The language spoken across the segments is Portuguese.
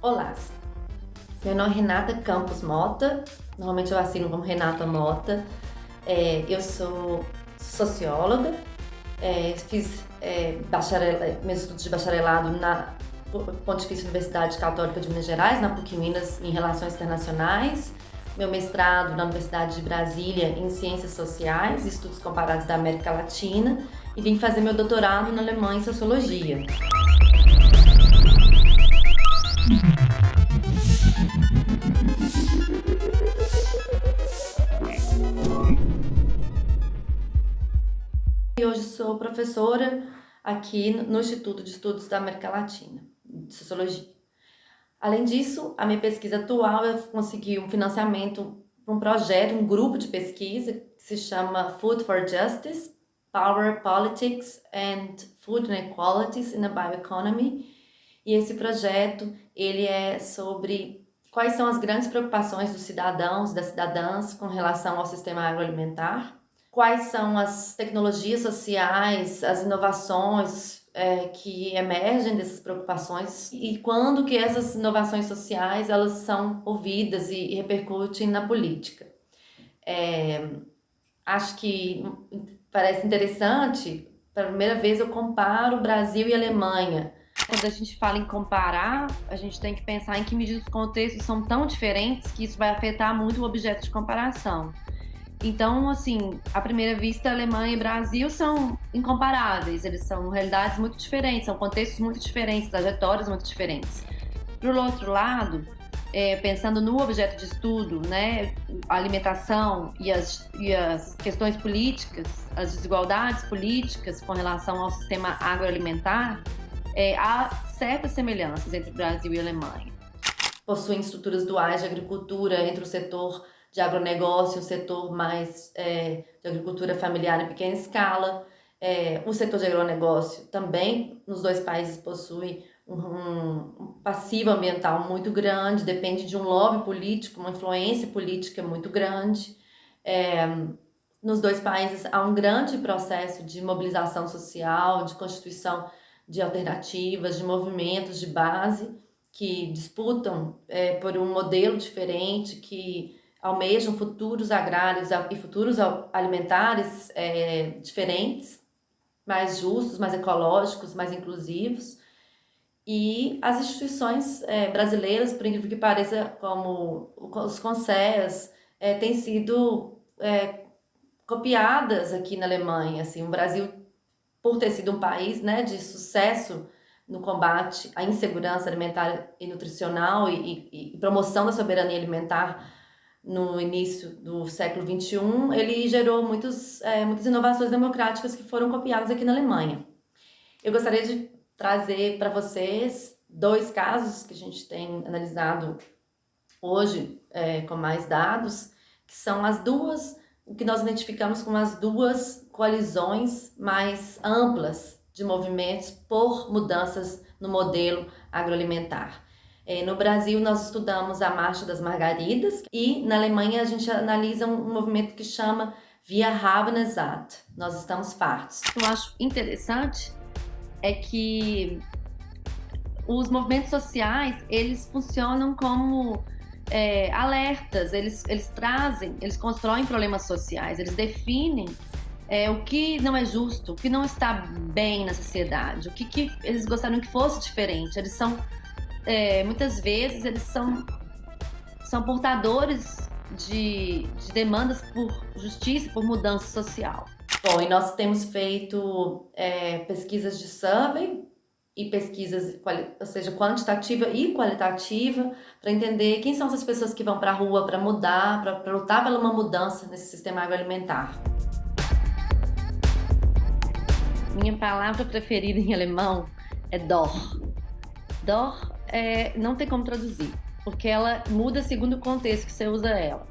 Olá, meu nome é Renata Campos Mota, normalmente eu assino como Renata Mota. É, eu sou socióloga, é, fiz é, meus estudos de bacharelado na Pontifícia Universidade Católica de Minas Gerais, na PUC Minas, em Relações Internacionais. Meu mestrado na Universidade de Brasília em Ciências Sociais e Estudos Comparados da América Latina e vim fazer meu doutorado na Alemanha em Sociologia. Hoje sou professora aqui no Instituto de Estudos da América Latina, de Sociologia. Além disso, a minha pesquisa atual, eu consegui um financiamento para um projeto, um grupo de pesquisa que se chama Food for Justice, Power, Politics and Food Inequalities in a Bioeconomy, e esse projeto, ele é sobre quais são as grandes preocupações dos cidadãos, das cidadãs com relação ao sistema agroalimentar, quais são as tecnologias sociais, as inovações é, que emergem dessas preocupações e quando que essas inovações sociais elas são ouvidas e, e repercutem na política. É, acho que parece interessante, pela primeira vez eu comparo Brasil e Alemanha, quando a gente fala em comparar, a gente tem que pensar em que medida os contextos são tão diferentes que isso vai afetar muito o objeto de comparação. Então, assim, à primeira vista, Alemanha e Brasil são incomparáveis, eles são realidades muito diferentes, são contextos muito diferentes, trajetórias muito diferentes. Por outro lado, é, pensando no objeto de estudo, né, a alimentação e as, e as questões políticas, as desigualdades políticas com relação ao sistema agroalimentar, é, há certas semelhanças entre Brasil e Alemanha. Possuem estruturas duais de agricultura entre o setor de agronegócio o setor mais é, de agricultura familiar em pequena escala. É, o setor de agronegócio também, nos dois países, possui um passivo ambiental muito grande, depende de um lobby político, uma influência política muito grande. É, nos dois países há um grande processo de mobilização social, de constituição de alternativas, de movimentos de base que disputam é, por um modelo diferente, que almejam futuros agrários e futuros alimentares é, diferentes, mais justos, mais ecológicos, mais inclusivos. E as instituições é, brasileiras, por incrível que pareça, como os CONSES, é, têm sido é, copiadas aqui na Alemanha. Assim, o Brasil por ter sido um país né, de sucesso no combate à insegurança alimentar e nutricional e, e, e promoção da soberania alimentar no início do século XXI, ele gerou muitos, é, muitas inovações democráticas que foram copiadas aqui na Alemanha. Eu gostaria de trazer para vocês dois casos que a gente tem analisado hoje é, com mais dados, que são as duas, o que nós identificamos como as duas coalizões mais amplas de movimentos por mudanças no modelo agroalimentar. É, no Brasil, nós estudamos a Marcha das Margaridas e na Alemanha a gente analisa um movimento que chama Via haben satt. Nós estamos fartos. O que eu acho interessante é que os movimentos sociais, eles funcionam como é, alertas, eles, eles trazem, eles constroem problemas sociais, eles definem é, o que não é justo, o que não está bem na sociedade, o que, que eles gostariam que fosse diferente. Eles são, é, muitas vezes, eles são, são portadores de, de demandas por justiça, por mudança social. Bom, e nós temos feito é, pesquisas de survey e pesquisas, ou seja, quantitativa e qualitativa, para entender quem são essas pessoas que vão para a rua para mudar, para lutar pela uma mudança nesse sistema agroalimentar. Minha palavra preferida em alemão é dor. Dor é, não tem como traduzir, porque ela muda segundo o contexto que você usa ela.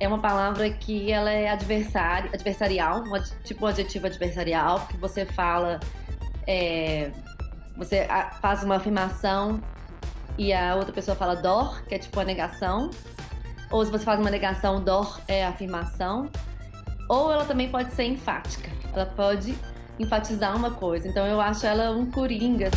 É uma palavra que ela é adversário, adversarial, tipo um adjetivo adversarial, que você fala, é, você faz uma afirmação e a outra pessoa fala dor, que é tipo a negação. Ou se você faz uma negação, dor é afirmação. Ou ela também pode ser enfática. Ela pode enfatizar uma coisa. Então eu acho ela um coringa.